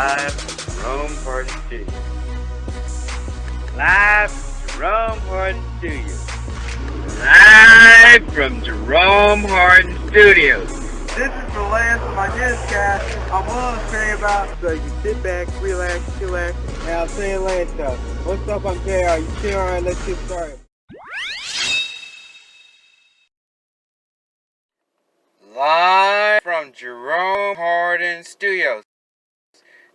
Live from Jerome Hardin Studios. Live from Jerome Hardin Studios. Live from Jerome Hardin Studios. This is the last of my newscast I'm willing to say about. So you sit back, relax, chillax, and I'll say it later. What's up, I'm JR. You chill, alright, let's get started. Live from Jerome Hardin Studios.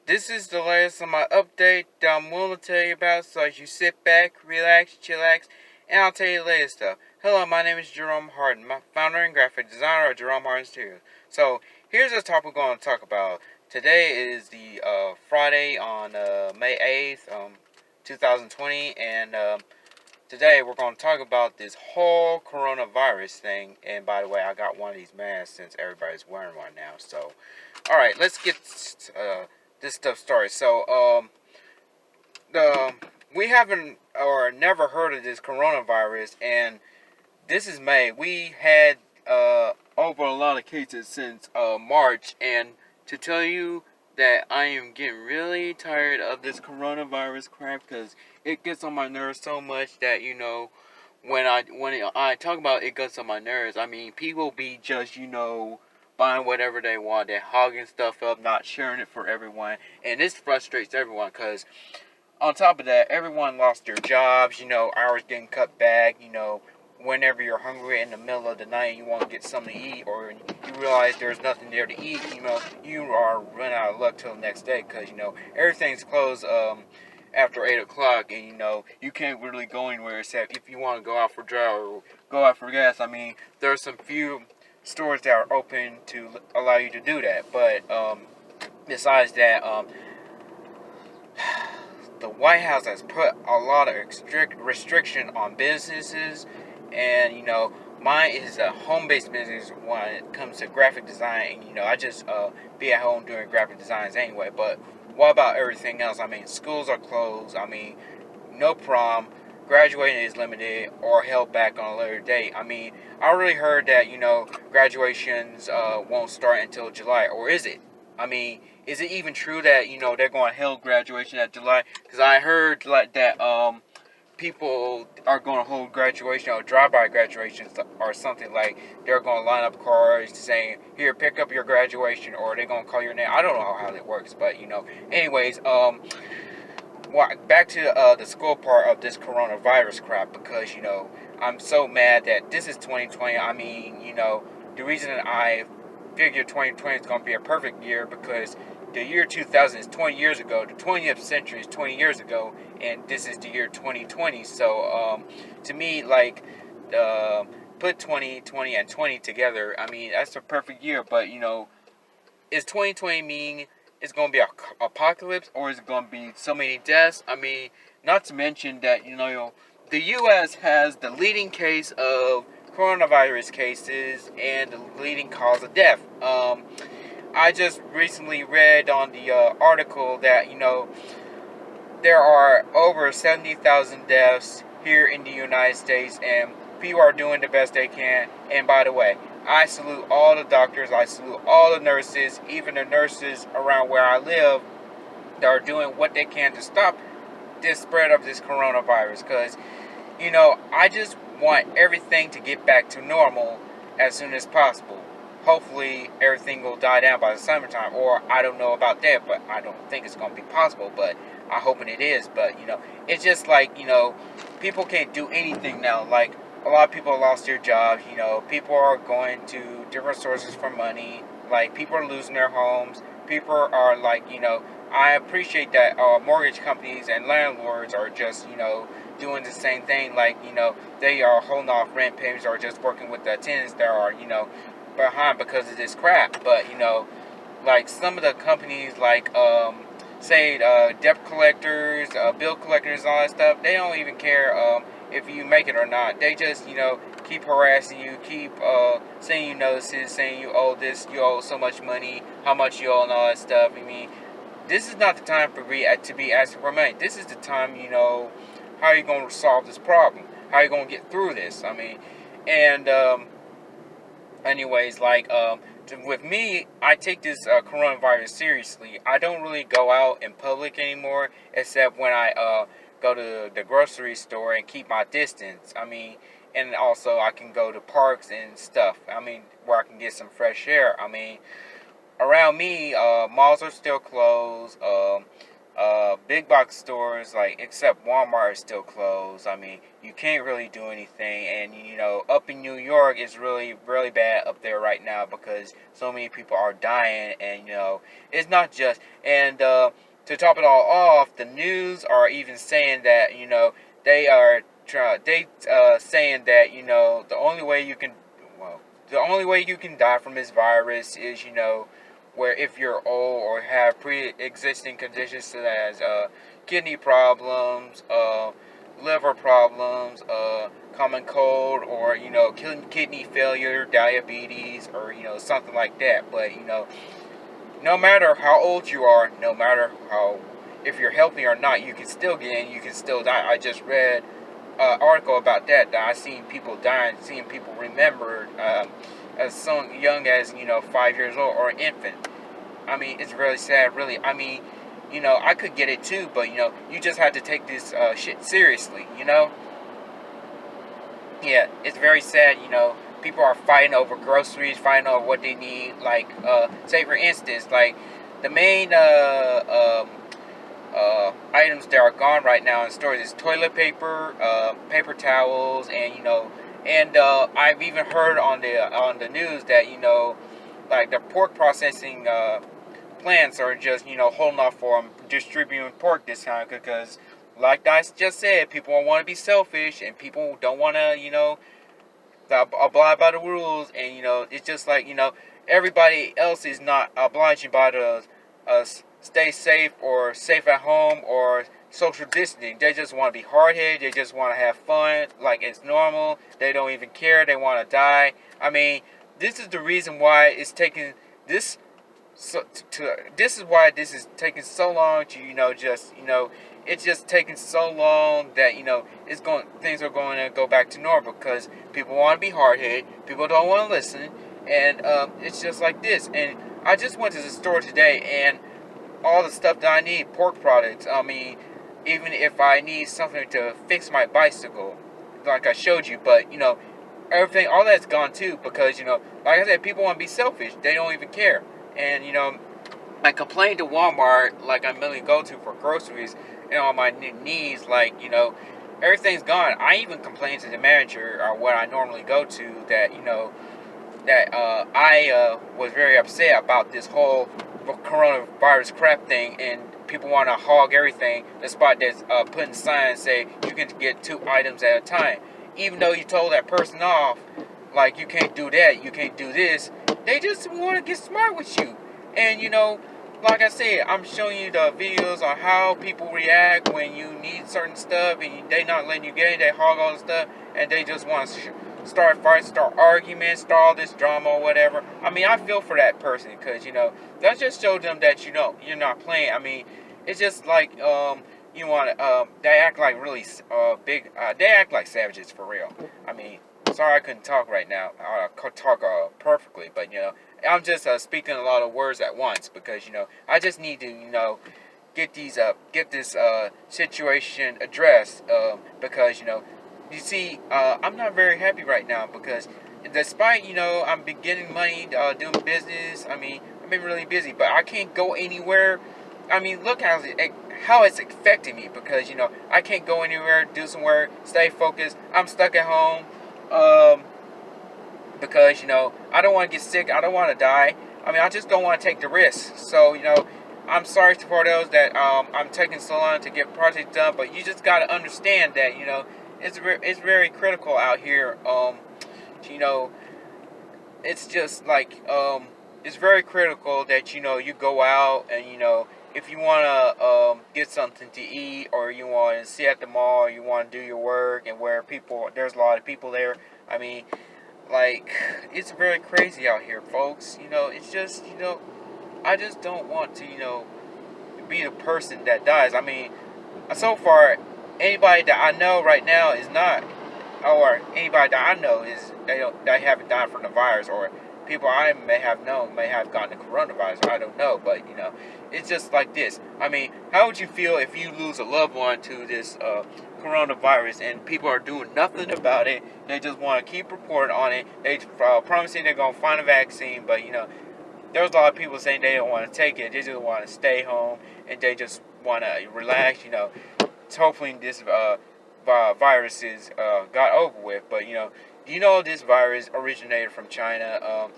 This is the last of my update that I'm willing to tell you about, so as you sit back, relax, chillax, and I'll tell you the latest stuff. Hello, my name is Jerome Hardin, my founder and graphic designer of Jerome Hardin Studios. So, here's the topic we're going to talk about. Today is the uh, Friday on uh, May 8th, um, 2020, and um, today we're going to talk about this whole coronavirus thing. And by the way, I got one of these masks since everybody's wearing one now. So, alright, let's get uh, this stuff started. So, um, the we haven't or never heard of this coronavirus, and this is May. We had uh, over a lot of cases since uh, March, and to tell you that I am getting really tired of this coronavirus crap because it gets on my nerves so much that you know when I when I talk about it gets on my nerves. I mean, people be just you know buying whatever they want, they're hogging stuff up, not sharing it for everyone, and this frustrates everyone because on top of that, everyone lost their jobs. You know, hours getting cut back. You know, whenever you're hungry in the middle of the night and you want to get something to eat or you realize there's nothing there to eat, you know, you are running out of luck till the next day because, you know, everything's closed um, after 8 o'clock and, you know, you can't really go anywhere except if you want to go out for drive or go out for gas. I mean, there's some few stores that are open to allow you to do that. But um, besides that, um, the White House has put a lot of strict restriction on businesses and you know mine is a home-based business when it comes to graphic design and you know i just uh, be at home doing graphic designs anyway but what about everything else i mean schools are closed i mean no prom graduating is limited or held back on a later date. I mean i already heard that you know graduations uh, won't start until july or is it? I mean is it even true that you know they're going to hold graduation at july? Because i heard like that um people are going to hold graduation or drive-by graduations or something like they're going to line up cars saying here pick up your graduation or they're going to call your name. I don't know how that works but you know. Anyways um well, back to uh, the school part of this coronavirus crap because you know i'm so mad that this is 2020 i mean you know the reason i figure 2020 is going to be a perfect year because the year 2000 is 20 years ago. The 20th century is 20 years ago, and this is the year 2020. So, um, to me, like, uh, put 20, 20, and 20 together. I mean, that's a perfect year. But you know, is 2020 mean it's going to be a apocalypse, or is it going to be so many deaths? I mean, not to mention that you know, the U.S. has the leading case of coronavirus cases and the leading cause of death. Um, I just recently read on the uh, article that, you know, there are over 70,000 deaths here in the United States and people are doing the best they can. And by the way, I salute all the doctors, I salute all the nurses, even the nurses around where I live that are doing what they can to stop this spread of this coronavirus. Because, you know, I just want everything to get back to normal as soon as possible hopefully everything will die down by the summertime. Or I don't know about that, but I don't think it's going to be possible. But I'm hoping it is. But you know, it's just like you know, people can't do anything now. Like a lot of people lost their jobs. You know, people are going to different sources for money. Like people are losing their homes. People are like you know. I appreciate that uh, mortgage companies and landlords are just you know doing the same thing. Like you know, they are holding off rent payments or just working with the tenants that are you know behind because of this crap. But you know, like some of the companies, like um, say uh, debt collectors, uh, bill collectors, all that stuff, they don't even care um, if you make it or not. They just you know keep harassing you, keep uh, sending you notices, saying you owe this, you owe so much money, how much you owe, and all that stuff. I mean, this is not the time for me to be asking for money. This is the time, you know, how are you going to solve this problem? How are you going to get through this? I mean, and um, anyways, like um, with me, I take this uh, coronavirus seriously. I don't really go out in public anymore, except when I uh, go to the grocery store and keep my distance. I mean, and also I can go to parks and stuff. I mean, where I can get some fresh air. I mean, around me, uh, malls are still closed. Um, uh, big box stores, like except Walmart, is still closed. I mean, you can't really do anything. And you know, up in New York, it's really, really bad up there right now because so many people are dying. And you know, it's not just. And uh, to top it all off, the news are even saying that you know they are try, they uh, saying that you know the only way you can well the only way you can die from this virus is you know where if you're old or have pre-existing conditions such as uh, kidney problems, uh, liver problems, uh, common cold, or you know kidney failure, diabetes, or you know something like that. But you know, no matter how old you are, no matter how if you're healthy or not, you can still get in. You can still die. I just read an article about that. That I seen people dying, seeing people remembered. Um, as so young as you know five years old or an infant. I mean, it's really sad. Really, I mean, you know, I could get it too, but you know, you just have to take this uh, shit seriously. You know. Yeah, it's very sad. You know, people are fighting over groceries, fighting over what they need. Like, uh, say for instance, like the main uh, um, uh, items that are gone right now in stores is toilet paper, uh, paper towels, and you know and uh, I've even heard on the on the news that you know, like the pork processing uh, plants are just you know holding off from distributing pork this time because, like I just said, people want to be selfish and people don't want to you know abide by the rules and you know it's just like you know everybody else is not obliging by the uh, stay safe or safe at home or social distancing. They just want to be hard headed. They just want to have fun like it's normal. They don't even care. They want to die. I mean, this is the reason why it's taking this. So to, this is why this is taking so long to you know just you know it's just taking so long that you know it's going things are going to go back to normal because people want to be hard headed. People don't want to listen, and um, it's just like this. And I just went to the store today and all the stuff that I need, pork products. I mean, even if I need something to fix my bicycle, like I showed you. But you know, everything, all that's gone too because you know, like I said, people want to be selfish. They don't even care. And you know, I complained to Walmart like I mainly go to for groceries and all my needs. Like you know, everything's gone. I even complained to the manager or what I normally go to that you know that uh, I uh, was very upset about this whole coronavirus crap thing and people want to hog everything. The spot that's uh, putting signs say you can get two items at a time. Even though you told that person off, like you can't do that, you can't do this, they just want to get smart with you. And you know, like I said, I'm showing you the videos on how people react when you need certain stuff and they not letting you get it. They hog all the stuff and they just want to start fights, start arguments, start all this drama or whatever. I mean, I feel for that person because you know that just showed them that you know you're not playing. I mean, it's just like um, you want to. Um, they act like really uh, big. Uh, they act like savages for real. I mean, sorry I couldn't talk right now. I could talk uh, perfectly, but you know, I'm just uh, speaking a lot of words at once because you know I just need to you know get these uh get this uh situation addressed uh, because you know you see, uh, I'm not very happy right now because despite, you know, I'm getting money, uh, doing business, I mean, I've been really busy, but I can't go anywhere. I mean, look how, it, how it's affecting me because, you know, I can't go anywhere, do some work, stay focused. I'm stuck at home um, because, you know, I don't want to get sick. I don't want to die. I mean, I just don't want to take the risk. So, you know, I'm sorry for those that um, I'm taking so long to get projects done, but you just got to understand that, you know, it's it's very critical out here. Um, you know, it's just like um, it's very critical that you know you go out and you know if you want to um, get something to eat or you want to sit at the mall you want to do your work and where people there's a lot of people there. I mean, like it's very crazy out here, folks. You know, it's just you know, I just don't want to you know be the person that dies. I mean, so far anybody that I know right now is not, or anybody that I know is they don't they haven't died from the virus, or people I may have known may have gotten the coronavirus. I don't know, but you know, it's just like this. I mean, how would you feel if you lose a loved one to this uh, coronavirus and people are doing nothing about it? They just want to keep reporting on it. They uh, promising they're gonna find a vaccine, but you know, there's a lot of people saying they don't want to take it. They just want to stay home and they just want to relax. You know, hopefully this uh, virus is uh, got over with. But you know you know this virus originated from China? Um,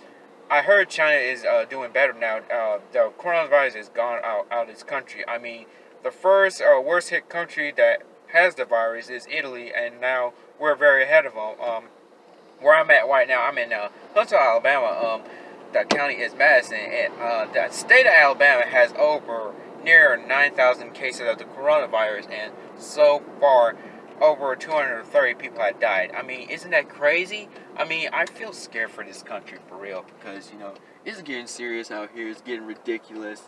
I heard China is uh, doing better now. Uh, the coronavirus has gone out, out of this country. I mean, the first uh, worst hit country that has the virus is Italy, and now we're very ahead of them. Um, where I'm at right now, I'm in uh, Huntsville, Alabama. Um, the county is Madison, and uh, the state of Alabama has over near 9,000 cases of the coronavirus, and so far over 230 people had died. I mean, isn't that crazy? I mean, I feel scared for this country for real because, you know, it's getting serious out here. It's getting ridiculous.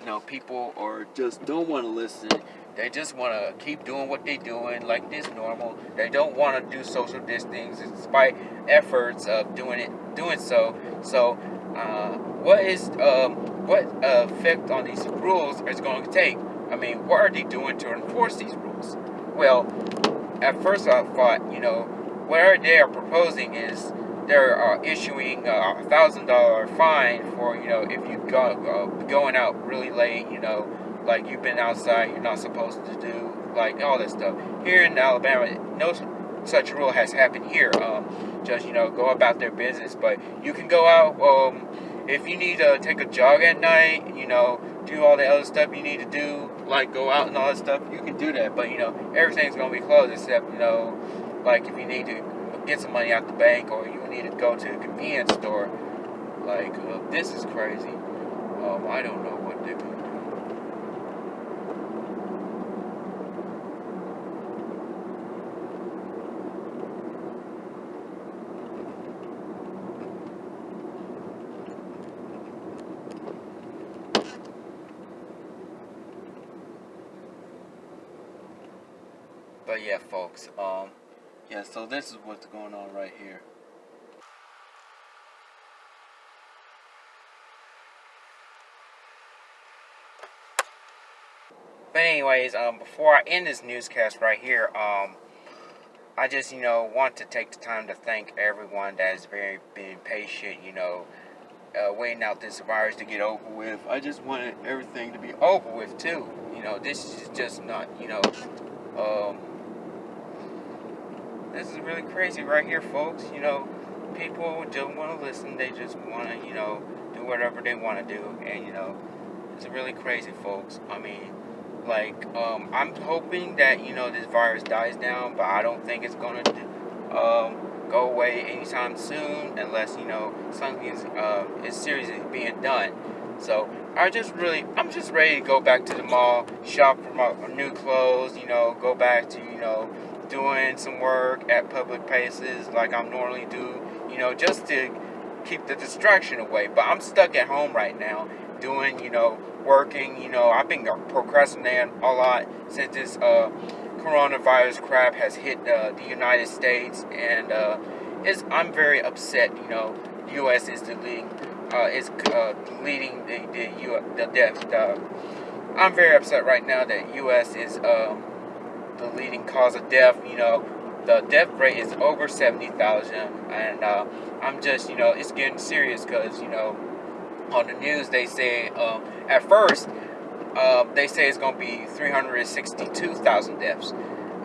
You know, people are just don't want to listen. They just want to keep doing what they're doing like this normal. They don't want to do social distancing despite efforts of doing it, doing so. So, uh, what is um, what effect on these rules is going to take? I mean, what are they doing to enforce these rules? Well, at first I thought, you know, what they are proposing is they're uh, issuing a thousand dollar fine for you know if you go uh, going out really late, you know, like you've been outside, you're not supposed to do like all this stuff. Here in Alabama, no such rule has happened here. Um, just you know, go about their business, but you can go out. Um, if you need to take a jog at night, you know, do all the other stuff you need to do, like go out and all that stuff, you can do that. But you know, everything's gonna be closed except you know, like if you need to get some money out the bank or you need to go to a convenience store. Like uh, this is crazy. Um, I don't know what they're gonna do. But yeah, folks, um, yeah, so this is what's going on right here. But anyways, um, before I end this newscast right here, um, I just, you know, want to take the time to thank everyone that has very been patient, you know, uh, waiting out this virus to get over with. I just wanted everything to be over with too. You know, this is just not, you know, um, this is really crazy right here, folks. You know, people don't want to listen. They just want to, you know, do whatever they want to do. And, you know, it's really crazy, folks. I mean, like, um, I'm hoping that, you know, this virus dies down, but I don't think it's going to um, go away anytime soon unless, you know, something is, uh, is seriously being done. So, I just really, I'm just ready to go back to the mall, shop for my new clothes, you know, go back to, you know, doing some work at public places like I'm normally do, you know, just to keep the distraction away. But I'm stuck at home right now doing, you know, working, you know, I've been procrastinating a lot since this uh, coronavirus crap has hit uh, the United States and uh, it's, I'm very upset, you know, U.S. is the leading, uh, is uh, leading the, the, U, the death. I'm very upset right now that U.S. is um, the leading cause of death. You know, the death rate is over 70,000. And uh, I'm just, you know, it's getting serious because, you know, on the news they say, um, at first, uh, they say it's going to be 362,000 deaths.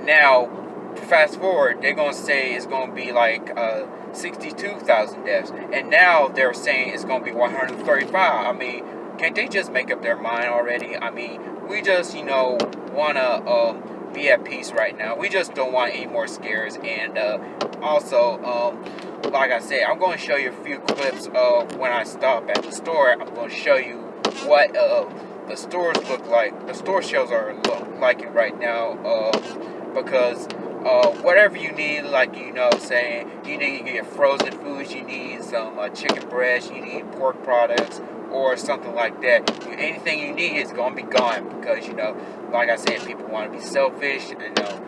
Now, fast forward, they're going to say it's going to be like uh, 62,000 deaths. And now they're saying it's going to be 135. I mean, can't they just make up their mind already? I mean, we just, you know, want to um, be at peace right now. We just don't want any more scares. And uh, also, um, like I said, I'm going to show you a few clips of when I stop at the store. I'm going to show you what uh, the stores look like. The store shelves are look like it right now uh, because uh, whatever you need, like you know, saying you need to get frozen foods, you need some uh, chicken breast, you need pork products, or something like that. Anything you need is gonna be gone because you know, like I said, people want to be selfish. You know,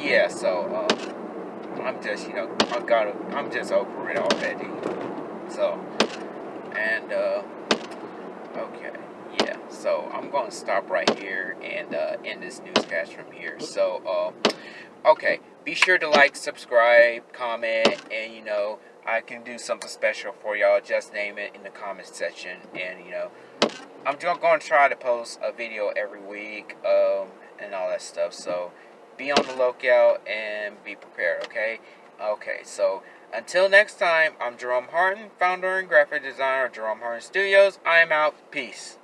yeah. So um, I'm just, you know, I gotta, I'm just over it already. So, and uh, okay, yeah. So I'm to stop right here and uh, end this newscast from here. So, uh, okay, be sure to like, subscribe, comment, and you know I can do something special for y'all. Just name it in the comment section, and you know I'm going to try to post a video every week um, and all that stuff. So be on the lookout and be prepared. Okay. Okay. So. Until next time, I'm Jerome Hardin, founder and graphic designer of Jerome Hardin Studios. I am out. Peace.